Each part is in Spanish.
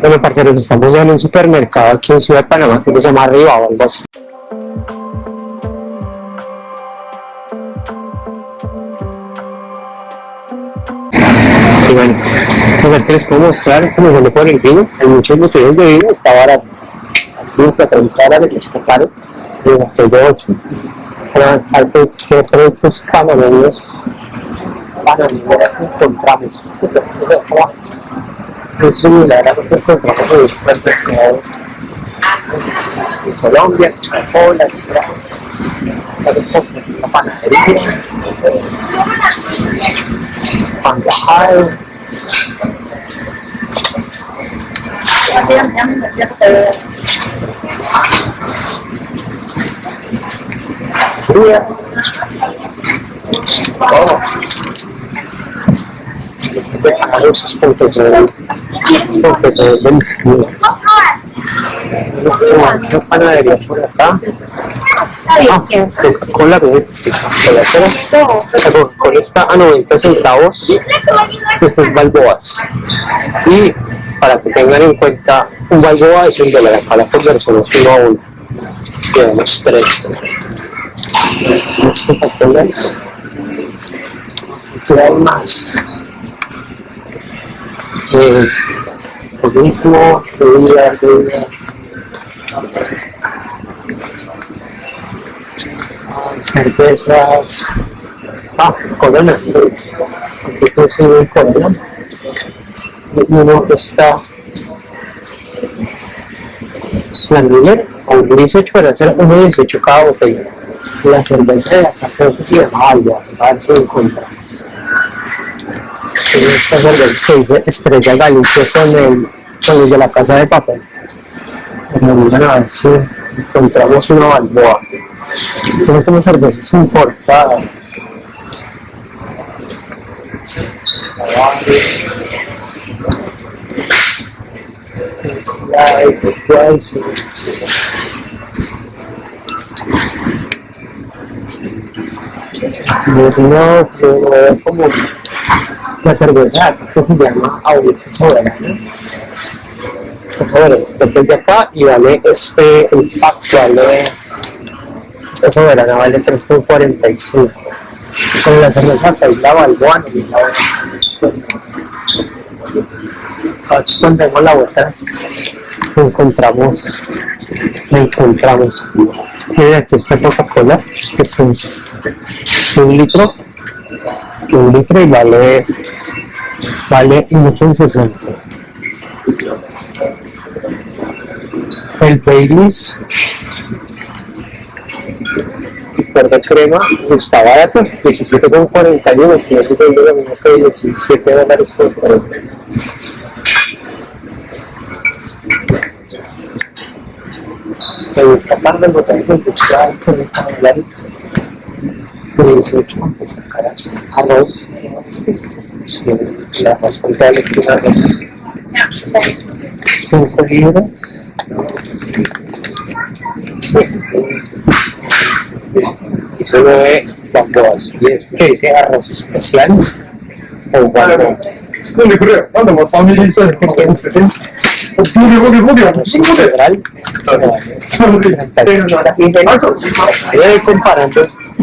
Bueno, parceros, estamos en un supermercado aquí en Ciudad de Panamá que se llama Arriba o algo así. Y bueno, lo que les puedo mostrar cómo le pone el vino. Hay muchos botellas de vino, está barato. Aquí a 30 dólares, está caro. Y botella 8. Pero hay que productos panameños, panameños encontramos. Es similar a lo que encontramos en el supermercado en Colombia, en la ciudad. La panadería, pan de ajado, fría. Oh. Esos puntos de puntos de delicioso. Una panadería por acá. Ah, Coca-Cola, La Coca-Cola está a 90 centavos. Estas balboas. Y para que tengan en cuenta, un balboa es un dólar. Acá la conversión es uno a uno. Tenemos tres. Las Coca-Colas. ¿Qué hay más? Eh, lo mismo, bebidas, bebidas. cervezas, ah, corona, consiguen corona, y uno está la Miller, o un 18 para hacer uno 18 cada botella, la cerveza de acá creo que se llama Alba, a ver si lo dice Estrella Galicia con el, con de la casa de papel. A ver encontramos una balboa. Son como cervezas importadas. No, no veo como la cerveza que se llama Audiencia Soberana. Soberana, desde acá y vale este, el pack vale esta soberana vale 3,45. Con la cerveza la Balboa y la cuando vemos la vuelta encontramos encontramos y aquí está Coca-Cola que es un, litro un litro y vale vale 1,60 el Baileys de crema está barato, 17,41, que es lo mismo que 17 dólares por 40. Pero esta parte del botón de industrial con 40 dólares, 18 pues caras, arroz, la más contable que es arroz, 5 libras, 19 balboas. Y es que dice arroz especial o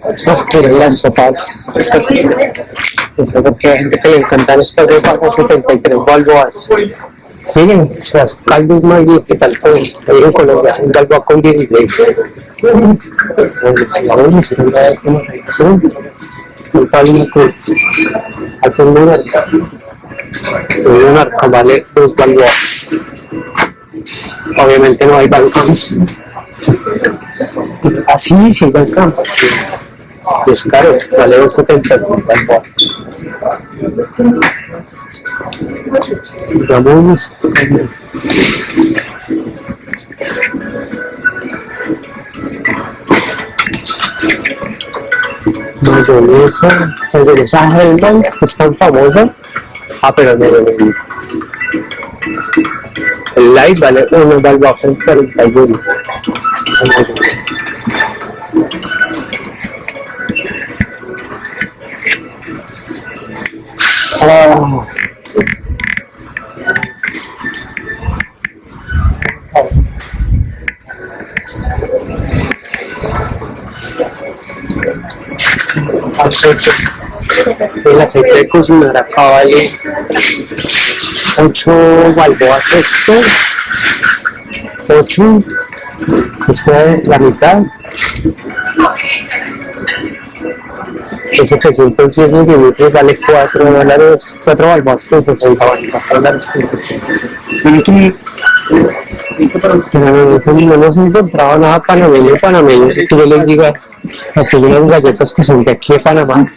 Vad fattar las sopas, estas, porque hay gente que le encantan estas sopas a 73 balboas. Miren, las caldos Maggi, ¿qué tal con, en Colombia? Un balboa con 16. Un palito, hace un arca, un arca vale dos balboas. Obviamente no hay balcons. Así sí hay y es caro, vale 75 Ramones mayonesa mayonesa Hellman es tan famosa. Ah pero no, no, no. el light vale 1 vale El aceite de cocinar acá vale 8 balboas esto, 8, esta es la mitad. Ese 310 mililitros vale 4 dólares, 4 balboas con 60 dólares. Y aquí, no nos encontraba nada panameño panameño si tú les digas aquí hay unas galletas que son de aquí de Panamá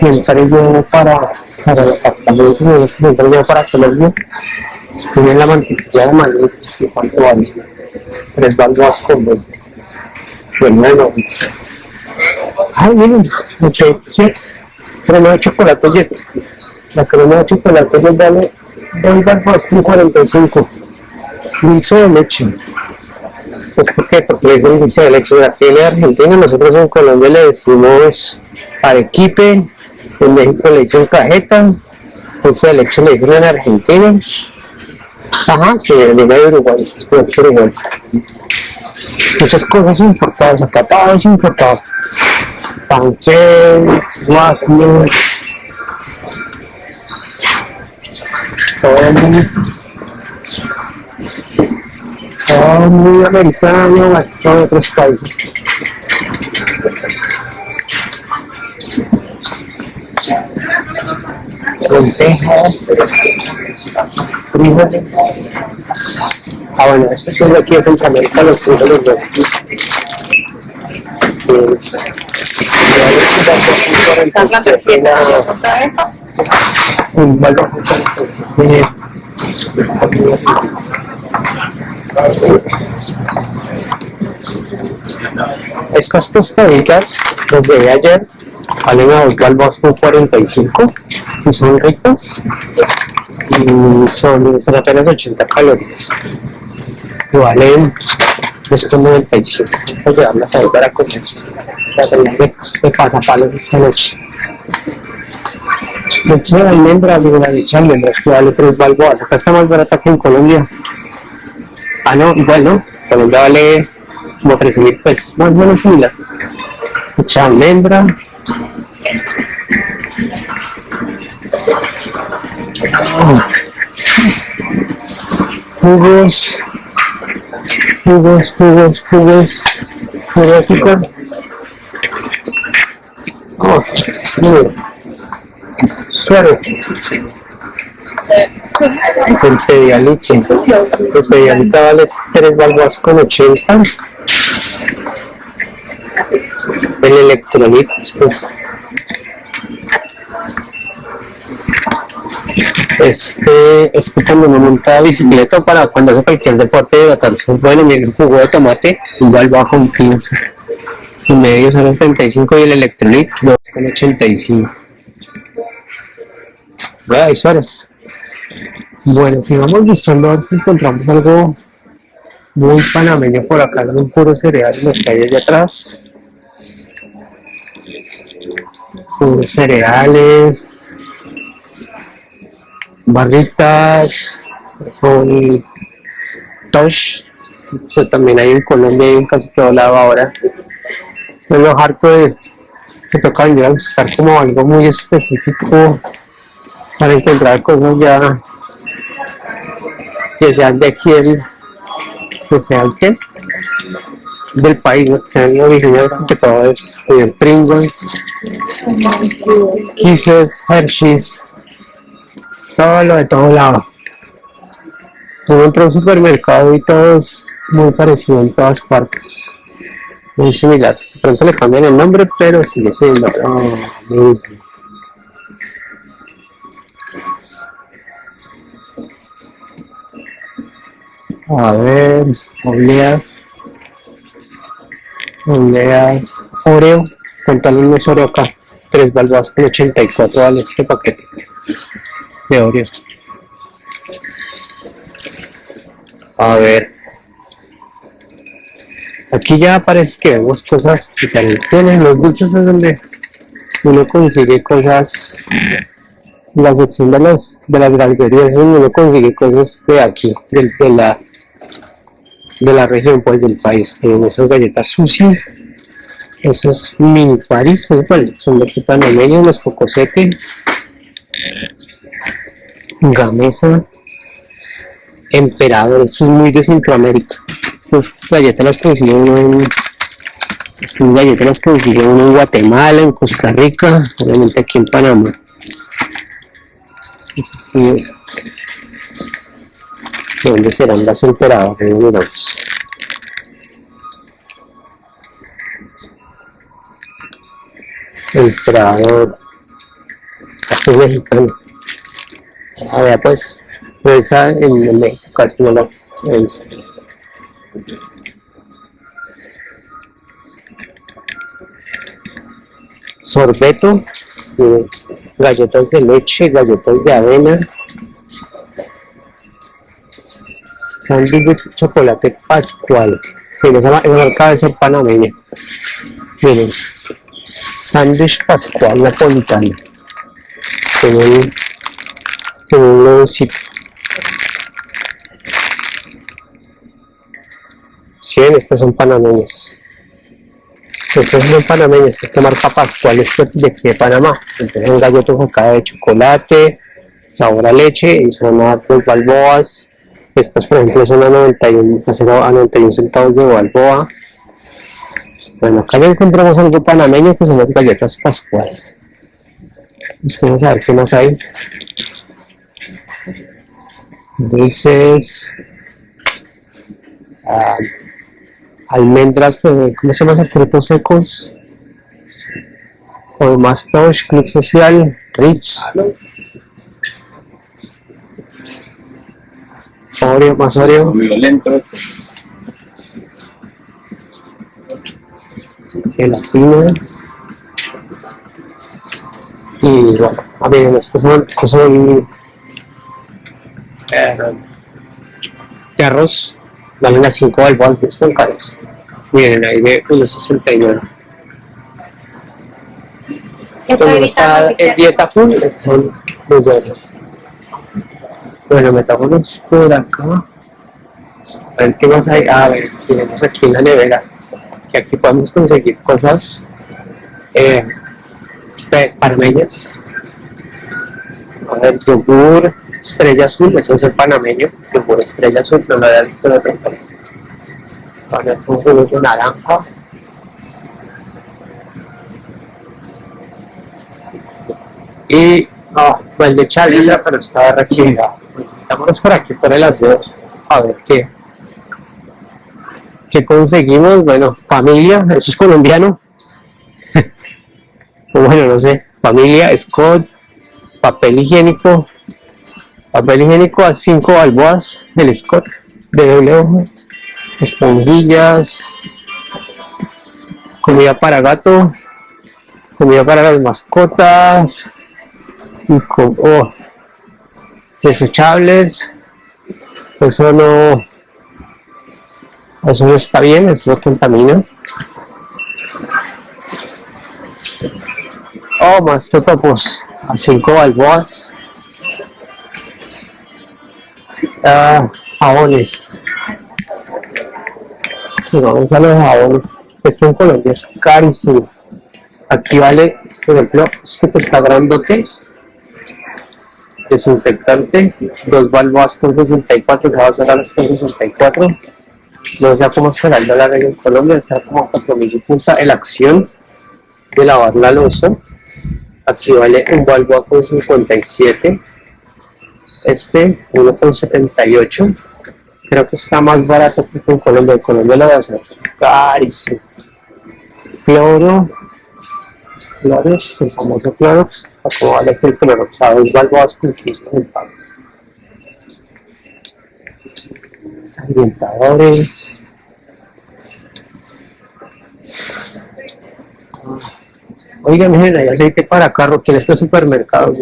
siempre yo para para el apartamento siempre yo para Colombia tiene la mantequilla de maíz ¿cuánto vale? Tres balboas con 20 bueno. Ay miren ok crema de chocolate jet la crema de chocolate jet vale 2 balboas con 45 dulce de leche. Pues ¿por qué? porque es el dulce de leche. Aquí en Argentina nosotros en Colombia le decimos arequipe. En México le dicen cajeta. Dulce de leche le dicen en Argentina ajá, sí, en Lima de Uruguay ser igual muchas cosas importadas acá todo es importado pancakes, waffles. Todo muy, todo muy americano, todo de otros países. Lentejas, frijoles. Ah, bueno, esto es de aquí los frijoles de aquí. Estas tostaditas desde ayer valen a 2 balboas con 45 y son ricas y son, son apenas 80 calorías. Y valen 2,95 voy a llevarlas a ver para comer las almejas de pasapalos esta noche. Leche de almendras, digo la leche de almendras que vale 3 balboas. Acá está más barata que en Colombia. Ah no, igual no Colombia vale como 13 mil pesos, más o menos similar. Mucha almendra. Jugos, jugos, jugos, jugos. Oh. El. El pedialita vale 3 balboas con 80. El electrolit. Este, este cuando monta bicicleta para cuando hace cualquier deporte de botarse bueno, mi jugo de tomate, igual bajo un 15 y medio son los 35 y el electrolit 2,85 Vaya, Suárez. Bueno, si vamos buscando a ver si encontramos algo muy panameño por acá, un puro cereal en que hay allá atrás. Puros cereales, barritas, con tosh, eso también hay en Colombia y en casi todo lado ahora. Soy lo harto de que toca venir a buscar como algo muy específico para encontrar cosas ya que sean de aquí el, que sean que del país, ¿no? sean originarios que todo es eh, Pringles, Kisses, Hershey's, todo lo de todo lado. Uno entra a un supermercado y todo es muy parecido en todas partes. Muy similar. De pronto le cambian el nombre, pero sigue siendo lo. A ver, obleas. monedas Oreo, pantalones Oreo acá, tres balboas con 84 vale este paquete de Oreo. A ver, aquí ya parece que vemos cosas diferentes. En los dulces es donde uno consigue cosas, la sección de, los, de las donde uno consigue cosas de aquí, del- de, la de la región, pues del país. En esas galletas sushi, esos mini paris, esos, bueno, son de panameños, los cocosete, gamesa, emperador, esto es muy de Centroamérica. Estas galletas las consigue uno en estas galletas las consigue uno en Guatemala, en Costa Rica, obviamente aquí en Panamá. Eso sí es. ¿De dónde serán las emperadoras? Miramos. Emperador. Es mexicano. A ver, pues, esa en, México casi no las he visto. Sorbeto, eh, galletas de leche, galletas de avena, sándwich de chocolate pascual. Sí, esa, esa marca ser panameña. Miren, sándwich pascual napolitano. Tiene un, tiene un leoncito. Sí, estas son panameñas. Estas son panameñas, esta marca Pascual es de de Panamá. Entonces son galletas acá de chocolate, sabor a leche y son a dos balboas. Estas, por ejemplo, son a 91, a 91 centavos de balboa. Bueno, acá ya encontramos algo panameño que son las galletas Pascual. Vamos a ver qué más hay. Dulces. ah, almendras, pues, ¿cómo se llama? Frutos secos. O Mastosh, Club Social, Rich. Oreo, más Oreo. Violento. Gelatinas y bueno, a ver, estos son, estos son eh, de arroz, valen a 5 balboas, están caros. Miren, ahí de 1.69. Cuando uno está en dieta full, son muy buenos. Bueno, metámonos por acá. A ver qué más hay. A ver, tenemos aquí en la nevera. Que aquí podemos conseguir cosas eh, panameñas. A yogur, estrella azul, eso es el panameño. Yogur estrella azul, no lo había visto en otro país. A ver, un jugo de naranja. Y, ah, pues le echa libra, pero estaba refrigerado. Vámonos por aquí, por el aseo, a ver qué, qué conseguimos. Bueno, familia, eso es colombiano. Bueno, no sé, familia, Scott, papel higiénico, papel higiénico a 5 balboas del Scott de doble hoja, esponjillas, comida para gato, comida para las mascotas, y co- oh, desechables, eso no, eso no está bien, eso no contamina. Oh, más totopos a 5 balboas. Ah, jabones. Y vamos a los jabones. Esto en Colombia es carísimo. Aquí vale, por ejemplo, este que está grandote. Desinfectante, dos balboas con 64, ya va a a las con 64. No sé cómo será el dólar en Colombia, está como 4.000 y punta. El acción de lavar la losa. Aquí vale un balboa con 57. Este, uno con 78. Creo que está más barato que en Colombia. En Colombia lo va a hacer carísimo. Cloro. Clorox, el famoso Clorox. ¿Cómo vale que el Clorox? A dos balboas con 15 centavos. Ambientadores. Oigan, miren, hay aceite para carro, aquí en este supermercado.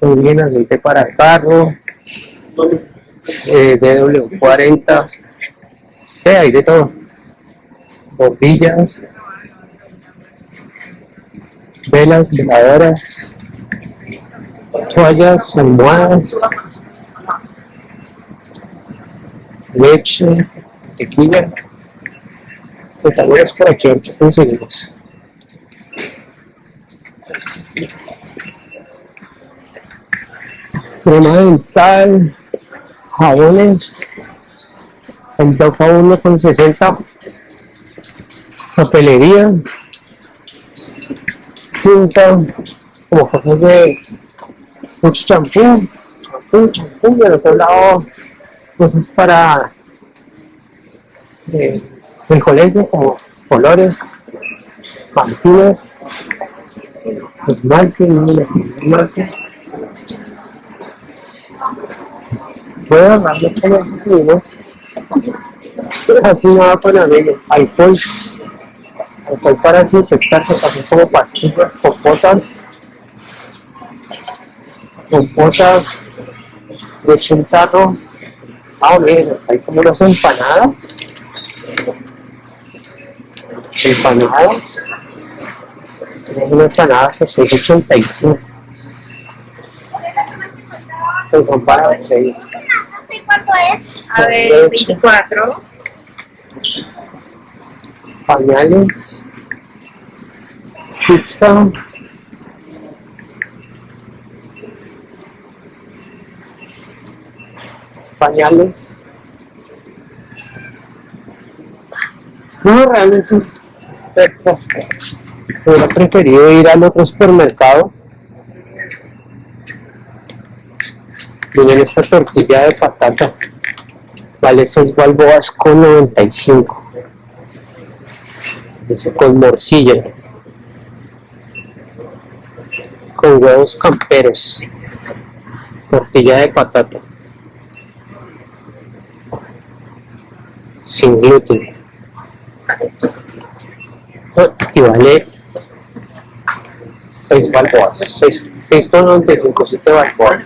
Muy bien, aceite para carro. Eh, DW40. Sí, hay de todo. Bombillas. Velas, veladoras. Toallas, almohadas. Leche, tequila. Que tal vez por aquí ahorita conseguimos. crema dental, jabones, toca uno con 60, papelería, cinta, como cosas de mucho champú, champú, champú, y al otro lado cosas para eh, el colegio como colores, mantines, esmalte, esmalte. Voy a con los amigos. Así va con amigos. Alcohol. Alcohol para desinfectarse, también como pastillas, compotas. Compotas de chintarro. Ah, miren, hay como unas empanadas. Empanadas. Tenemos unas empanadas a 6.85. Pues son para 6. No sé cuánto es. A ver, 24. pañales, pizza, pañales. No, realmente, pues, hubiera preferido ir al otro supermercado. Miren esta tortilla de patata, vale 6 balboas con 95 dice con morcilla, con huevos camperos, tortilla de patata, sin gluten, y vale 6 balboas, 6, 6,95, 7 balboas.